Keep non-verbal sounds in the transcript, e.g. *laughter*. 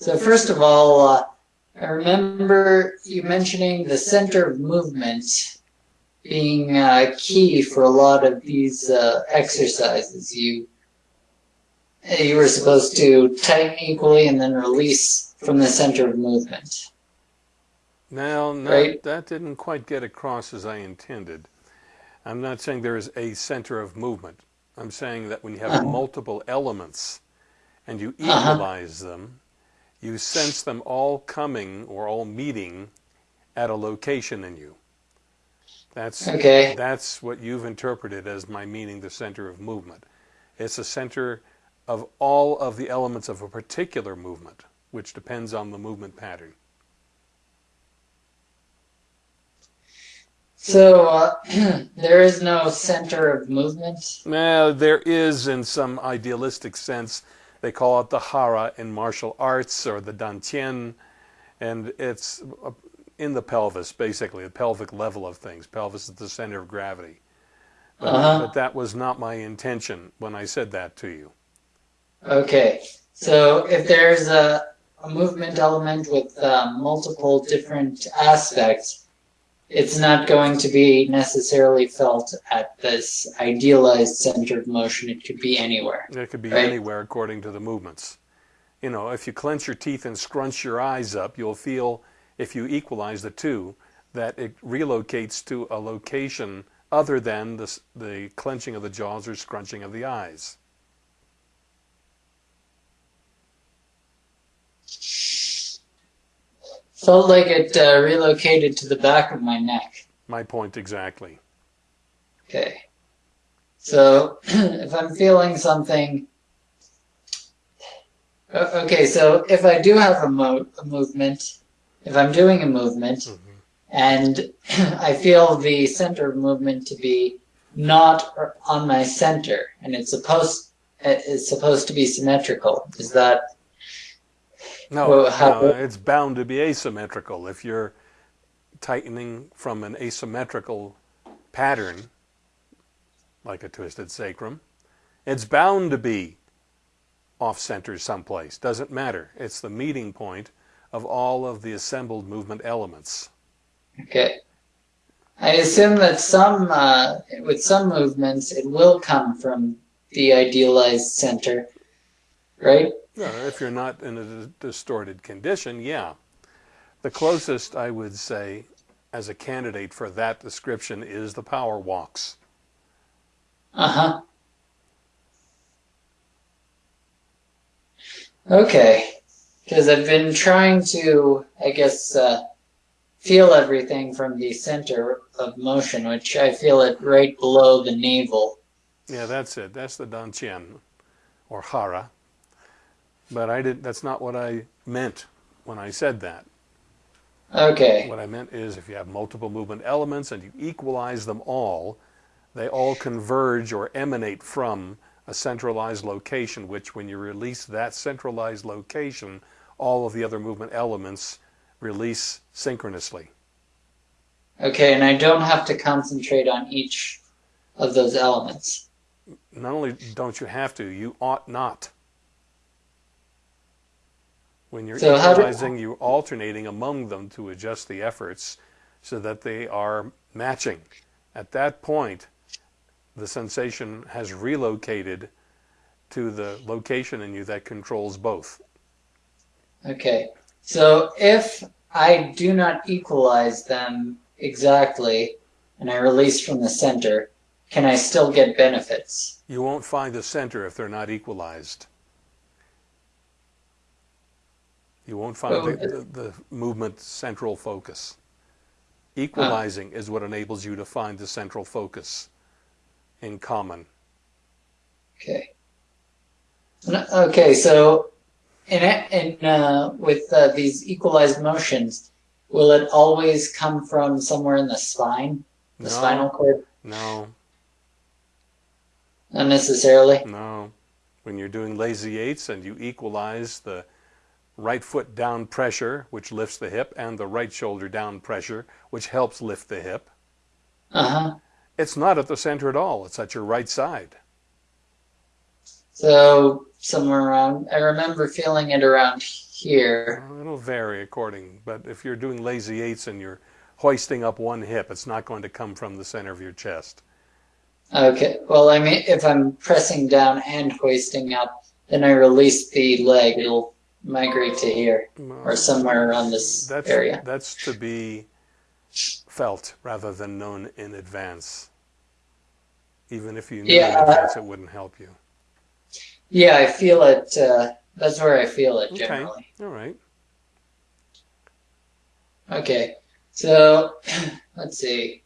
So first of all, uh, I remember you mentioning the center of movement being uh, key for a lot of these uh, exercises. You you were supposed to tighten equally and then release from the center of movement. Now, no, Right. that didn't quite get across as I intended. I'm not saying there is a center of movement. I'm saying that when you have Uh-huh. multiple elements and you Uh-huh. equalize them, you sense them all coming or all meeting at a location in you. That's Okay. that's what you've interpreted as my meaning the center of movement. It's a center of all of the elements of a particular movement, which depends on the movement pattern. So uh, *clears throat* there is no center of movement. Well, there is in some idealistic sense. They call it the hara in martial arts or the dantian, and it's uh, in the pelvis, basically, the pelvic level of things. Pelvis is the center of gravity. But, Uh-huh. but that was not my intention when I said that to you. Okay. So if there's a, a movement element with uh, multiple different aspects, it's not going to be necessarily felt at this idealized center of motion. It could be anywhere. It could be Right. anywhere according to the movements. You know, if you clench your teeth and scrunch your eyes up, you'll feel, if you equalize the two, that it relocates to a location other than the, the clenching of the jaws or scrunching of the eyes. Felt like it uh, relocated to the back of my neck. My point exactly. Okay. So *clears throat* if I'm feeling something. Okay, so if I do have a, mo- a movement, if I'm doing a movement, Mhm. and *clears throat* I feel the center of movement to be not on my center, and it's supposed it's supposed to be symmetrical. Is that No, no, it's bound to be asymmetrical. If you're tightening from an asymmetrical pattern, like a twisted sacrum, it's bound to be off center someplace. Doesn't matter. It's the meeting point of all of the assembled movement elements. okay? I assume that some uh, with some movements it will come from the idealized center, right? No, if you're not in a distorted condition, yeah. The closest I would say as a candidate for that description is the power walks. Uh huh. Okay, because I've been trying to, I guess, uh, feel everything from the center of motion, which I feel it right below the navel. Yeah, that's it. That's the dan dantian or hara. But I did that's not what I meant when I said that. Okay. What I meant is if you have multiple movement elements and you equalize them all, they all converge or emanate from a centralized location, which when you release that centralized location, all of the other movement elements release synchronously. Okay, and I don't have to concentrate on each of those elements. Not only don't you have to, you ought not. When you're So equalizing, you're alternating among them to adjust the efforts so that they are matching. At that point, the sensation has relocated to the location in you that controls both. Okay, so if I do not equalize them exactly and I release from the center, can I still get benefits? You won't find the center if they're not equalized. You won't find the, the, the movement central focus. Equalizing is what enables you to find the central focus in common. Okay. Okay, so in in uh, with uh, these equalized motions, will it always come from somewhere in the spine, the No. spinal cord? No, Not necessarily. no. When you're doing lazy eights and you equalize the right foot down pressure, which lifts the hip, and the right shoulder down pressure, which helps lift the hip, Uh huh. it's not at the center at all. It's at your right side. So somewhere around, I remember feeling it around here. Well, it'll vary according, but if you're doing lazy eights and you're hoisting up one hip, it's not going to come from the center of your chest. Okay. Well, I mean, if I'm pressing down and hoisting up, then I release the leg. It'll migrate to here or somewhere around this That's area. that's to be felt rather than known in advance. Even if you knew Yeah, in advance, it wouldn't help you. Yeah, I feel it. Uh, that's where I feel it Okay. generally. All right. Okay. So *clears throat* let's see.